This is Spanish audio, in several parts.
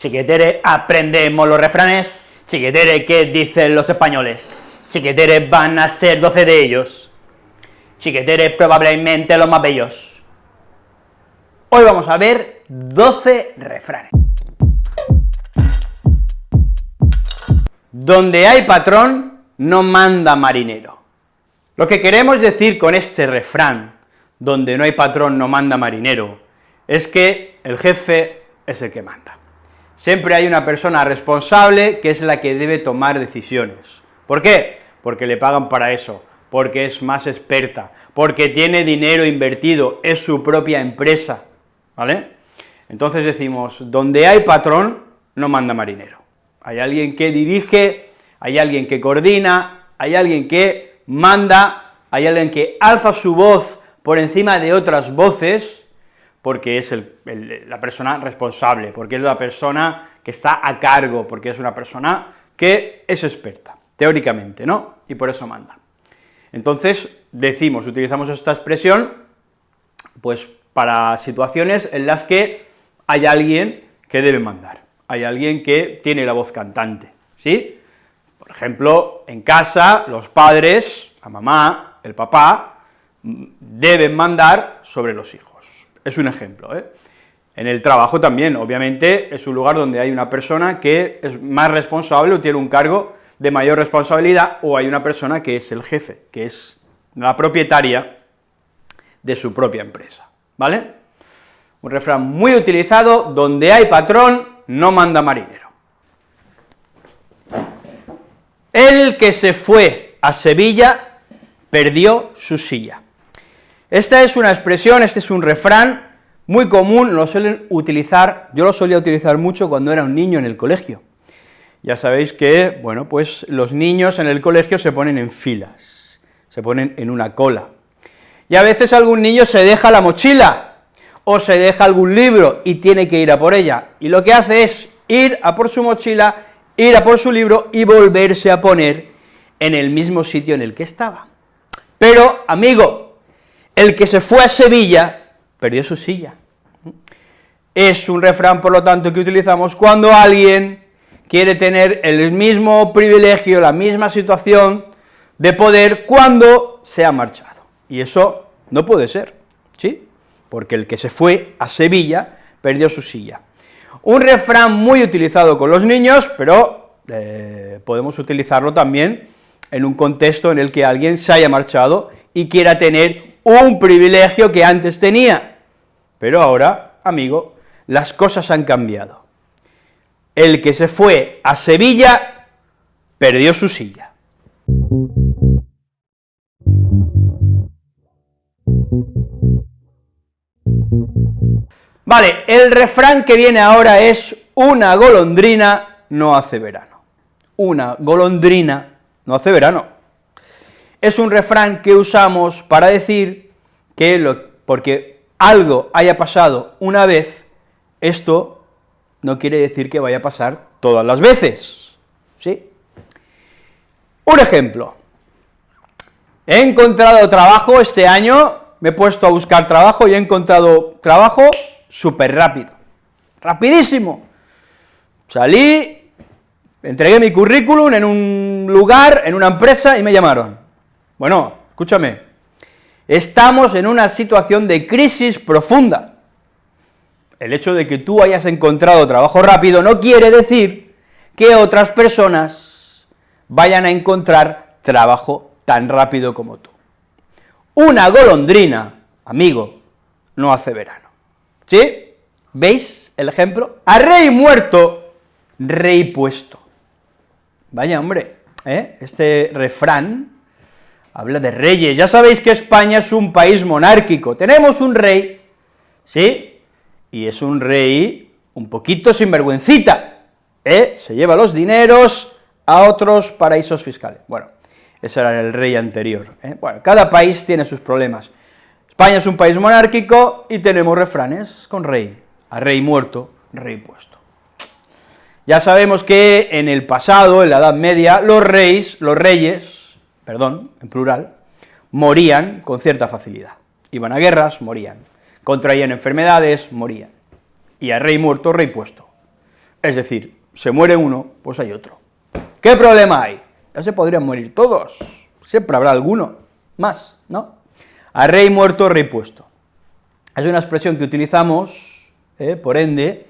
Chiquetere, aprendemos los refranes. Chiquetere, ¿qué dicen los españoles? Chiquetere, van a ser doce de ellos. Chiquetere, probablemente los más bellos. Hoy vamos a ver 12 refranes. Donde hay patrón, no manda marinero. Lo que queremos decir con este refrán, donde no hay patrón, no manda marinero, es que el jefe es el que manda. Siempre hay una persona responsable que es la que debe tomar decisiones. ¿Por qué? Porque le pagan para eso, porque es más experta, porque tiene dinero invertido, es su propia empresa, ¿vale? Entonces decimos, donde hay patrón, no manda marinero. Hay alguien que dirige, hay alguien que coordina, hay alguien que manda, hay alguien que alza su voz por encima de otras voces, porque es la persona responsable, porque es la persona que está a cargo, porque es una persona que es experta, teóricamente, ¿no?, y por eso manda. Entonces, decimos, utilizamos esta expresión, pues para situaciones en las que hay alguien que debe mandar, hay alguien que tiene la voz cantante, ¿sí? Por ejemplo, en casa, los padres, la mamá, el papá, deben mandar sobre los hijos. Es un ejemplo, ¿eh? En el trabajo también, obviamente, es un lugar donde hay una persona que es más responsable o tiene un cargo de mayor responsabilidad, o hay una persona que es el jefe, que es la propietaria de su propia empresa, ¿vale? Un refrán muy utilizado, donde hay patrón, no manda marinero. El que se fue a Sevilla perdió su silla. Esta es una expresión, este es un refrán muy común, lo suelen utilizar, yo lo solía utilizar mucho cuando era un niño en el colegio. Ya sabéis que, bueno, pues los niños en el colegio se ponen en filas, se ponen en una cola, y a veces algún niño se deja la mochila, o se deja algún libro y tiene que ir a por ella, y lo que hace es ir a por su mochila, ir a por su libro y volverse a poner en el mismo sitio en el que estaba. Pero, amigo, el que se fue a Sevilla perdió su silla. Es un refrán, por lo tanto, que utilizamos cuando alguien quiere tener el mismo privilegio, la misma situación de poder cuando se ha marchado. Y eso no puede ser, ¿sí? Porque el que se fue a Sevilla perdió su silla. Un refrán muy utilizado con los niños, pero eh, podemos utilizarlo también en un contexto en el que alguien se haya marchado y quiera tener un privilegio que antes tenía, pero ahora, amigo, las cosas han cambiado. El que se fue a Sevilla perdió su silla. Vale, el refrán que viene ahora es una golondrina no hace verano. Una golondrina no hace verano es un refrán que usamos para decir que porque algo haya pasado una vez, esto no quiere decir que vaya a pasar todas las veces, ¿sí? Un ejemplo, he encontrado trabajo este año, me he puesto a buscar trabajo y he encontrado trabajo súper rápido, rapidísimo. Salí, entregué mi currículum en un lugar, en una empresa, y me llamaron. Bueno, escúchame, estamos en una situación de crisis profunda. El hecho de que tú hayas encontrado trabajo rápido no quiere decir que otras personas vayan a encontrar trabajo tan rápido como tú. Una golondrina, amigo, no hace verano. ¿Sí? ¿Veis el ejemplo? A rey muerto, rey puesto. Vaya hombre, ¿eh? este refrán habla de reyes, ya sabéis que España es un país monárquico, tenemos un rey, ¿sí?, y es un rey un poquito sinvergüencita, ¿eh? se lleva los dineros a otros paraísos fiscales, bueno, ese era el rey anterior, ¿eh? bueno, cada país tiene sus problemas, España es un país monárquico y tenemos refranes con rey, a rey muerto, rey puesto. Ya sabemos que en el pasado, en la Edad Media, los reyes, los reyes, perdón, en plural, morían con cierta facilidad. Iban a guerras, morían. Contraían enfermedades, morían. Y a rey muerto, rey puesto. Es decir, se muere uno, pues hay otro. ¿Qué problema hay? Ya se podrían morir todos, siempre habrá alguno más, ¿no? A rey muerto, rey puesto. Es una expresión que utilizamos, eh, por ende,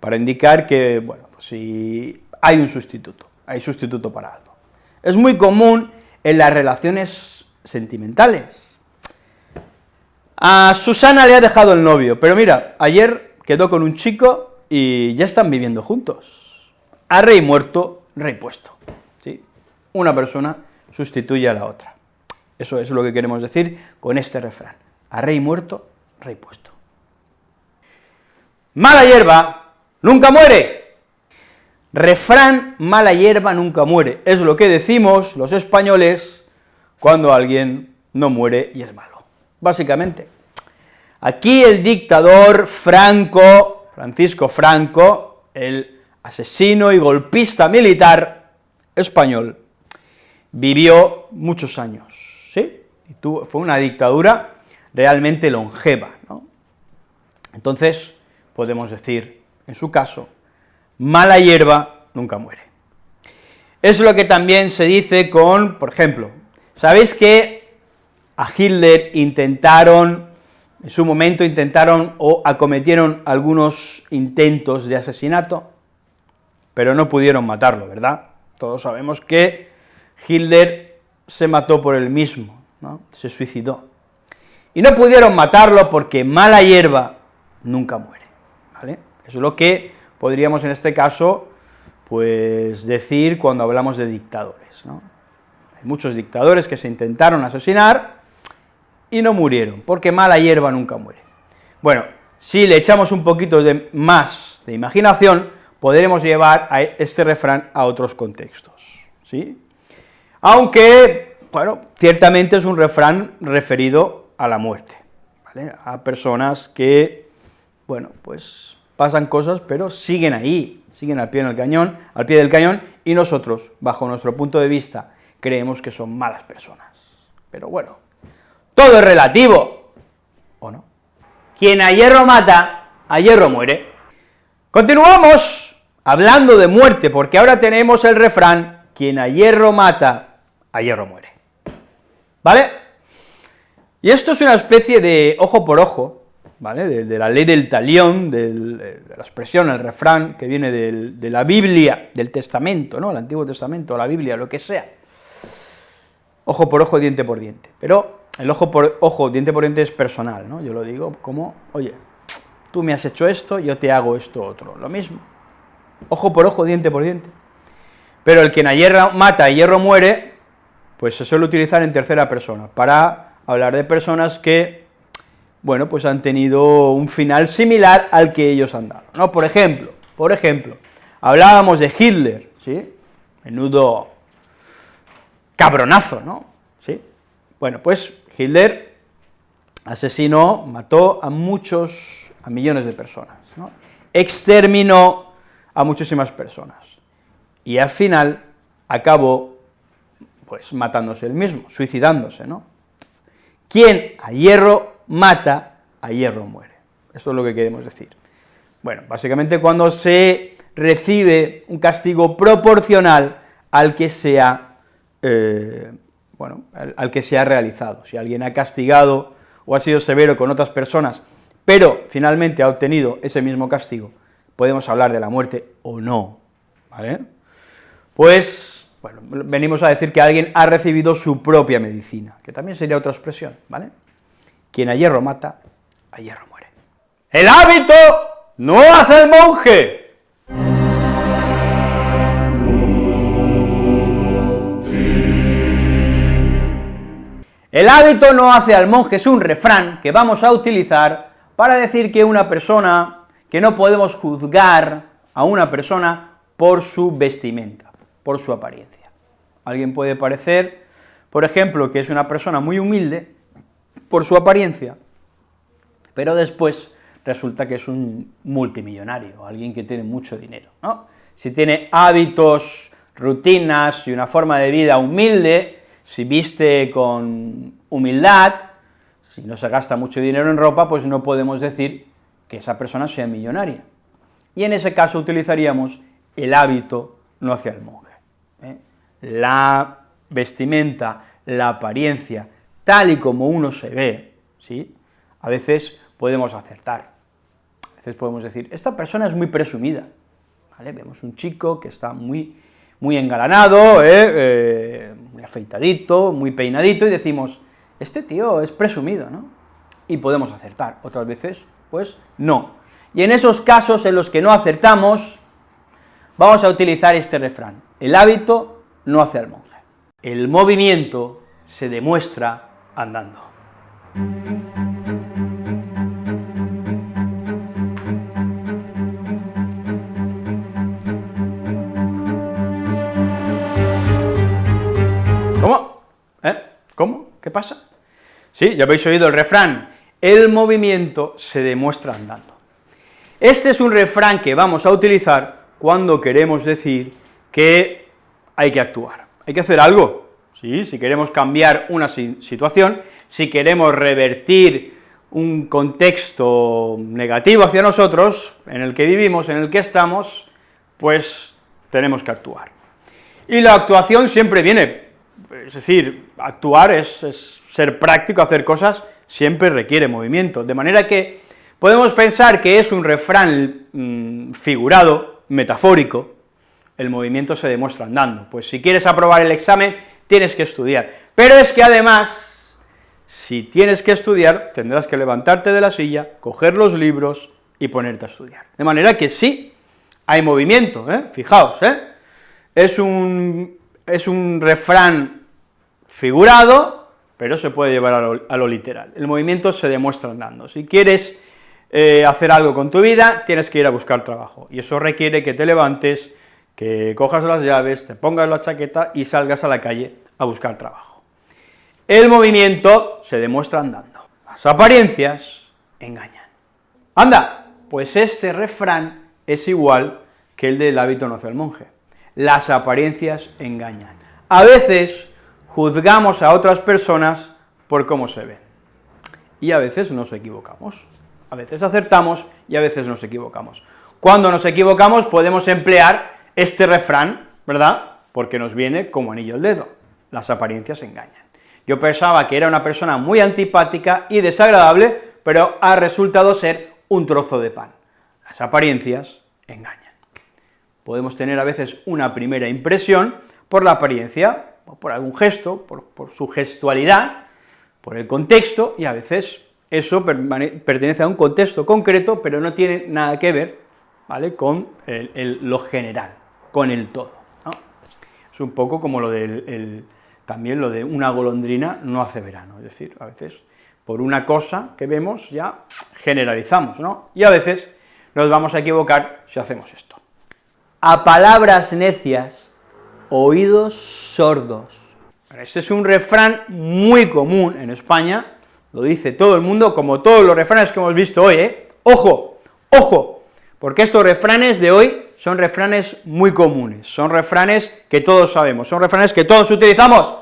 para indicar que, bueno, pues si hay un sustituto, hay sustituto para algo. Es muy común en las relaciones sentimentales. A Susana le ha dejado el novio, pero mira, ayer quedó con un chico y ya están viviendo juntos. A rey muerto, rey puesto, ¿sí? Una persona sustituye a la otra. Eso es lo que queremos decir con este refrán. A rey muerto, rey puesto. Mala hierba nunca muere. Refrán, mala hierba nunca muere. Es lo que decimos los españoles cuando alguien no muere y es malo. Básicamente. Aquí el dictador Franco, Francisco Franco, el asesino y golpista militar español, vivió muchos años, ¿sí? Y fue una dictadura realmente longeva, ¿no? Entonces, podemos decir, en su caso, mala hierba nunca muere. Es lo que también se dice con, por ejemplo, ¿sabéis que a Hitler intentaron, en su momento intentaron o acometieron algunos intentos de asesinato? Pero no pudieron matarlo, ¿verdad? Todos sabemos que Hitler se mató por él mismo, ¿no? se suicidó. Y no pudieron matarlo porque mala hierba nunca muere, ¿vale? Es lo que podríamos en este caso, pues, decir cuando hablamos de dictadores. Hay muchos dictadores que se intentaron asesinar y no murieron, porque mala hierba nunca muere. Bueno, si le echamos un poquito más de imaginación, podremos llevar este refrán a otros contextos, ¿sí? Aunque, bueno, ciertamente es un refrán referido a la muerte. A personas que, bueno, pues pasan cosas, pero siguen ahí, siguen al pie del cañón, al pie del cañón, y nosotros, bajo nuestro punto de vista, creemos que son malas personas. Pero bueno, todo es relativo, ¿o no? Quien a hierro mata, a hierro muere. Continuamos hablando de muerte, porque ahora tenemos el refrán, quien a hierro mata, a hierro muere. ¿Vale? Y esto es una especie de ojo por ojo, ¿vale?, de, la ley del talión, de la expresión, el refrán que viene de la Biblia, del Testamento, ¿no?, el Antiguo Testamento, la Biblia, lo que sea. Ojo por ojo, diente por diente. Pero el ojo por ojo, diente por diente es personal, ¿no?, yo lo digo como, oye, tú me has hecho esto, yo te hago esto otro, lo mismo. Ojo por ojo, diente por diente. Pero el quien a hierro mata, a hierro muere, pues se suele utilizar en tercera persona, para hablar de personas que, bueno, pues han tenido un final similar al que ellos han dado, ¿no? Por ejemplo, por ejemplo, hablábamos de Hitler, ¿sí? Menudo cabronazo, ¿no? ¿Sí? Bueno, pues Hitler asesinó, mató a muchos, a millones de personas, ¿no? exterminó a muchísimas personas, y al final acabó pues matándose él mismo, suicidándose, ¿no? Quien a hierro mata, a hierro muere. Eso es lo que queremos decir. Bueno, básicamente cuando se recibe un castigo proporcional al que se ha, eh, bueno, al, que se ha realizado. Si alguien ha castigado o ha sido severo con otras personas, pero finalmente ha obtenido ese mismo castigo, podemos hablar de la muerte o no, ¿vale? Pues bueno, venimos a decir que alguien ha recibido su propia medicina, que también sería otra expresión, ¿vale? Quien a hierro mata, a hierro muere. El hábito no hace el monje. El hábito no hace al monje es un refrán que vamos a utilizar para decir que una persona, que no podemos juzgar a una persona por su vestimenta por su apariencia. Alguien puede parecer, por ejemplo, que es una persona muy humilde por su apariencia, pero después resulta que es un multimillonario, alguien que tiene mucho dinero, ¿no? Si tiene hábitos, rutinas y una forma de vida humilde, si viste con humildad, si no se gasta mucho dinero en ropa, pues no podemos decir que esa persona sea millonaria. y en ese caso utilizaríamos el hábito no hacia el monje. ¿eh? La vestimenta, la apariencia, tal y como uno se ve, ¿sí? a veces podemos acertar, a veces podemos decir, esta persona es muy presumida. Vemos un chico que está muy, muy engalanado, ¿eh? Eh, muy afeitadito, muy peinadito, y decimos, este tío es presumido, ¿no? Y podemos acertar, otras veces, pues, no. Y en esos casos en los que no acertamos, vamos a utilizar este refrán, el hábito no hace al monje. El movimiento se demuestra andando. ¿Cómo? ¿Eh? ¿Cómo? ¿Qué pasa? Sí, ya habéis oído el refrán, el movimiento se demuestra andando. Este es un refrán que vamos a utilizar cuando queremos decir que hay que actuar, hay que hacer algo, si queremos cambiar una situación, si queremos revertir un contexto negativo hacia nosotros, en el que vivimos, en el que estamos, pues tenemos que actuar. Y la actuación siempre viene, es decir, actuar es, ser práctico, hacer cosas, siempre requiere movimiento, de manera que podemos pensar que es un refrán mm, figurado, metafórico, el movimiento se demuestra andando, pues si quieres aprobar el examen, tienes que estudiar, pero es que además, si tienes que estudiar, tendrás que levantarte de la silla, coger los libros y ponerte a estudiar, de manera que sí, hay movimiento, ¿eh? fijaos, ¿eh? es un, es un refrán figurado, pero se puede llevar a lo, literal, el movimiento se demuestra andando, si quieres eh, hacer algo con tu vida, tienes que ir a buscar trabajo, y eso requiere que te levantes, que cojas las llaves, te pongas la chaqueta y salgas a la calle a buscar trabajo. El movimiento se demuestra andando, las apariencias engañan. Anda, pues este refrán es igual que el del hábito no hace el monje. Las apariencias engañan. A veces juzgamos a otras personas por cómo se ven, y a veces nos equivocamos. A veces acertamos y a veces nos equivocamos. Cuando nos equivocamos podemos emplear este refrán, ¿verdad?, porque nos viene como anillo al dedo, las apariencias engañan. Yo pensaba que era una persona muy antipática y desagradable, pero ha resultado ser un trozo de pan. Las apariencias engañan. Podemos tener a veces una primera impresión por la apariencia, o por algún gesto, por, su gestualidad, por el contexto, y a veces eso pertenece a un contexto concreto, pero no tiene nada que ver, ¿vale?, con lo general con el todo. Es un poco como lo del, también lo de una golondrina no hace verano, es decir, a veces por una cosa que vemos ya generalizamos, ¿no? Y a veces nos vamos a equivocar si hacemos esto. A palabras necias, oídos sordos. Este es un refrán muy común en España, lo dice todo el mundo, como todos los refranes que hemos visto hoy, ¿eh? ¡Ojo! ¡Ojo! Porque estos refranes de hoy son refranes muy comunes, son refranes que todos sabemos, son refranes que todos utilizamos,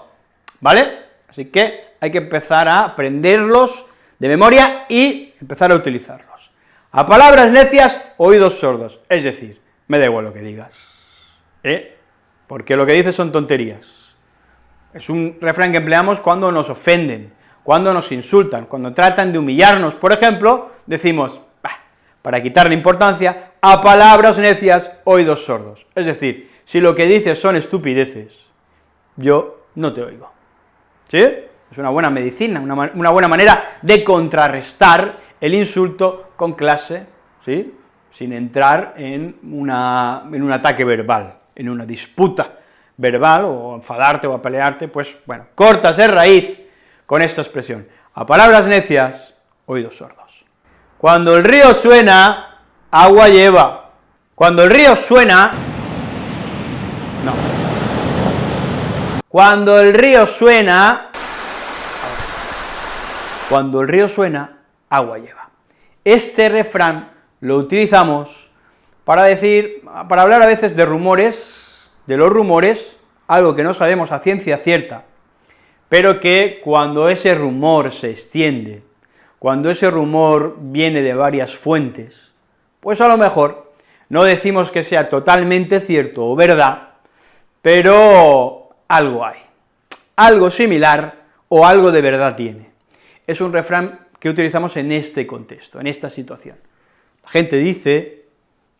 ¿vale? Así que hay que empezar a aprenderlos de memoria y empezar a utilizarlos. A palabras necias, oídos sordos, es decir, me da igual lo que digas, ¿eh? porque lo que dices son tonterías. Es un refrán que empleamos cuando nos ofenden, cuando nos insultan, cuando tratan de humillarnos, por ejemplo, decimos, para quitarle importancia, a palabras necias, oídos sordos. Es decir, si lo que dices son estupideces, yo no te oigo. ¿Sí? Es una buena medicina, una, buena manera de contrarrestar el insulto con clase, ¿sí? sin entrar en, una, en un ataque verbal, en una disputa verbal, o enfadarte o a pelearte, pues, bueno, cortas de raíz con esta expresión. A palabras necias, oídos sordos. Cuando el río suena, agua lleva. Cuando el río suena, no. Cuando el río suena, cuando el río suena, agua lleva. Este refrán lo utilizamos para decir, para hablar a veces de rumores, de los rumores, algo que no sabemos a ciencia cierta, pero que cuando ese rumor se extiende, cuando ese rumor viene de varias fuentes, pues a lo mejor No decimos que sea totalmente cierto o verdad, pero algo hay. Algo similar o algo de verdad tiene. Es un refrán que utilizamos en este contexto, en esta situación. La gente dice,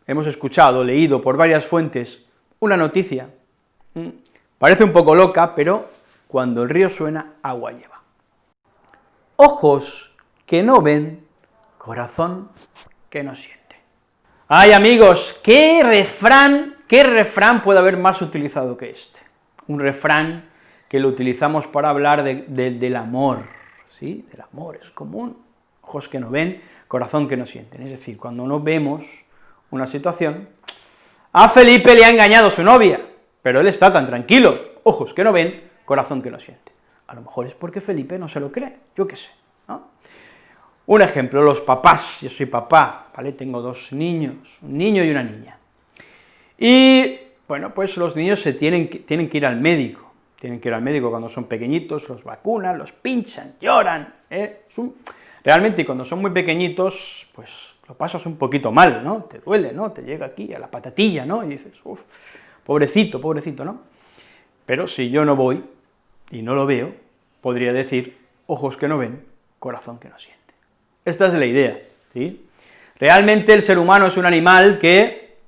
hemos escuchado, leído por varias fuentes, una noticia, parece un poco loca, pero cuando el río suena, agua lleva. Ojos que no ven, corazón que no siente. Ay, amigos, ¿qué refrán, qué refrán puede haber más utilizado que este? Un refrán que lo utilizamos para hablar del amor, ¿sí? Del amor, es común. Ojos que no ven, corazón que no sienten. Es decir, cuando no vemos una situación, a Felipe le ha engañado su novia, pero él está tan tranquilo, ojos que no ven, corazón que no siente. A lo mejor es porque Felipe no se lo cree, yo qué sé, Un ejemplo, los papás, yo soy papá, ¿vale? Tengo dos niños, un niño y una niña. Y, bueno, pues los niños se tienen que, tienen que ir al médico, tienen que ir al médico cuando son pequeñitos, los vacunan, los pinchan, lloran, ¿eh? realmente cuando son muy pequeñitos, pues lo pasas un poquito mal, ¿no? Te duele, ¿no? Te llega aquí a la patatilla, ¿no? Y dices, uff, pobrecito, pobrecito, ¿no? Pero si yo no voy y no lo veo, podría decir, ojos que no ven, corazón que no siente. Esta es la idea, ¿sí? Realmente el ser humano es un animal que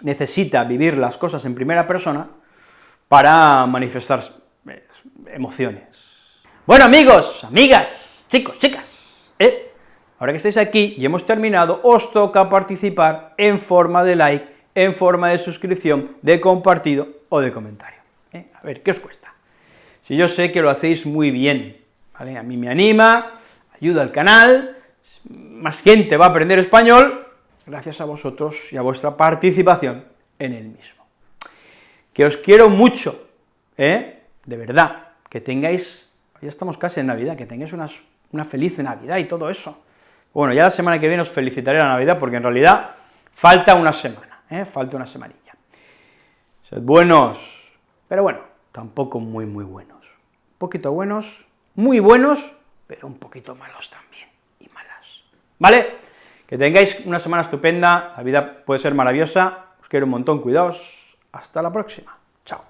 necesita vivir las cosas en primera persona para manifestar eh, emociones. Bueno, amigos, amigas, chicos, chicas, ¿eh? Ahora que estáis aquí y hemos terminado, os toca participar en forma de like, en forma de suscripción, de compartido o de comentario. ¿eh? A ver, ¿qué os cuesta? Si yo sé que lo hacéis muy bien, ¿vale? A mí me anima, ayuda al canal, más gente va a aprender español, gracias a vosotros y a vuestra participación en el mismo. Que os quiero mucho, ¿eh? De verdad, que tengáis, ya estamos casi en Navidad, que tengáis una feliz Navidad y todo eso, bueno, ya la semana que viene os felicitaré la Navidad, porque en realidad falta una semana, ¿eh? falta una semanilla. Sed buenos, pero bueno, tampoco muy, muy buenos. Un poquito buenos, muy buenos, pero un poquito malos también. ¿Vale? Que tengáis una semana estupenda, la vida puede ser maravillosa, os quiero un montón, cuidaos, hasta la próxima, chao.